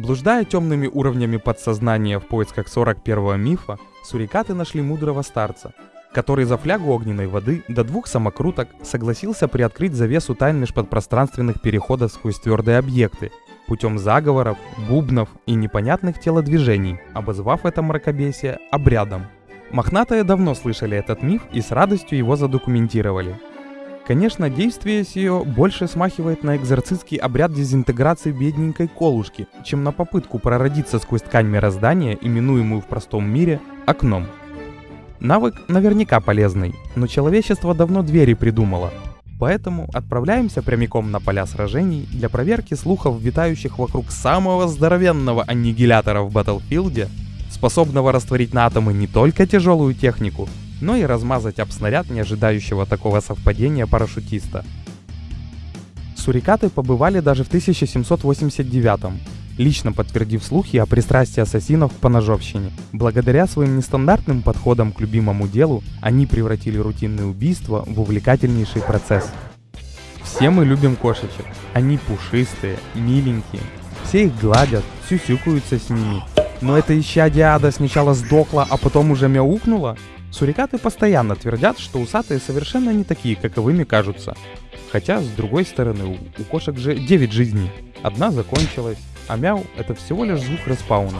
Блуждая темными уровнями подсознания в поисках 41-го мифа, сурикаты нашли мудрого старца, который за флягу огненной воды до двух самокруток согласился приоткрыть завесу тайн межподпространственных переходов сквозь твердые объекты, путем заговоров, бубнов и непонятных телодвижений, обозвав это мракобесие обрядом. Мохнатые давно слышали этот миф и с радостью его задокументировали. Конечно, действие сие больше смахивает на экзорцистский обряд дезинтеграции бедненькой колушки, чем на попытку прородиться сквозь ткань мироздания, именуемую в простом мире окном. Навык наверняка полезный, но человечество давно двери придумало. Поэтому отправляемся прямиком на поля сражений для проверки слухов, витающих вокруг самого здоровенного аннигилятора в Батлфилде, способного растворить на атомы не только тяжелую технику, но и размазать об снаряд не ожидающего такого совпадения парашютиста. Сурикаты побывали даже в 1789 лично подтвердив слухи о пристрастии ассасинов к поножовщине. Благодаря своим нестандартным подходам к любимому делу, они превратили рутинные убийства в увлекательнейший процесс. Все мы любим кошечек. Они пушистые, миленькие. Все их гладят, сюсюкаются с ними. Но это исчадие ада сначала сдохло, а потом уже мяукнуло? Сурикаты постоянно твердят, что усатые совершенно не такие, каковыми кажутся. Хотя, с другой стороны, у, кошек же 9 жизней. Одна закончилась, а мяу — это всего лишь звук респауна.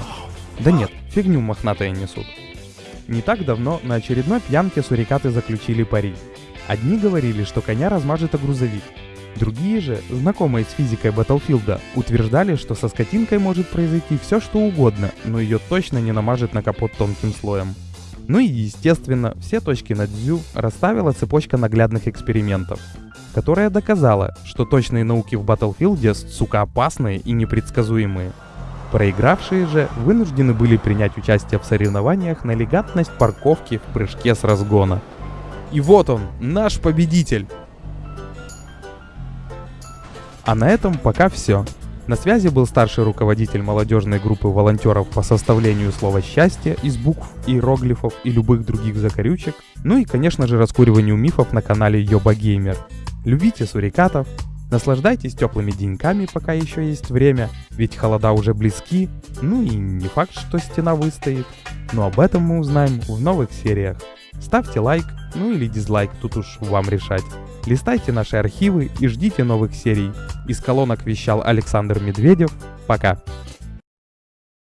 Да нет, фигню мохнатые несут. Не так давно на очередной пьянке сурикаты заключили пари. Одни говорили, что коня размажет о грузовик. Другие же, знакомые с физикой Батлфилда, утверждали, что со скотинкой может произойти все что угодно, но ее точно не намажет на капот тонким слоем. Ну и естественно, все точки над «дзю» расставила цепочка наглядных экспериментов, которая доказала, что точные науки в Battlefield, сука, опасные и непредсказуемые. Проигравшие же вынуждены были принять участие в соревнованиях на легатность парковки в прыжке с разгона. И вот он, наш победитель! А на этом пока все. На связи был старший руководитель молодежной группы волонтеров по составлению слова «счастье» из букв, иероглифов и любых других закорючек, ну и, конечно же, раскуриванию мифов на канале Йоба Геймер. Любите сурикатов, наслаждайтесь теплыми деньками, пока еще есть время, ведь холода уже близки, ну и не факт, что стена выстоит, но об этом мы узнаем в новых сериях. Ставьте лайк, ну или дизлайк, тут уж вам решать. Листайте наши архивы и ждите новых серий. Из колонок вещал Александр Медведев. Пока.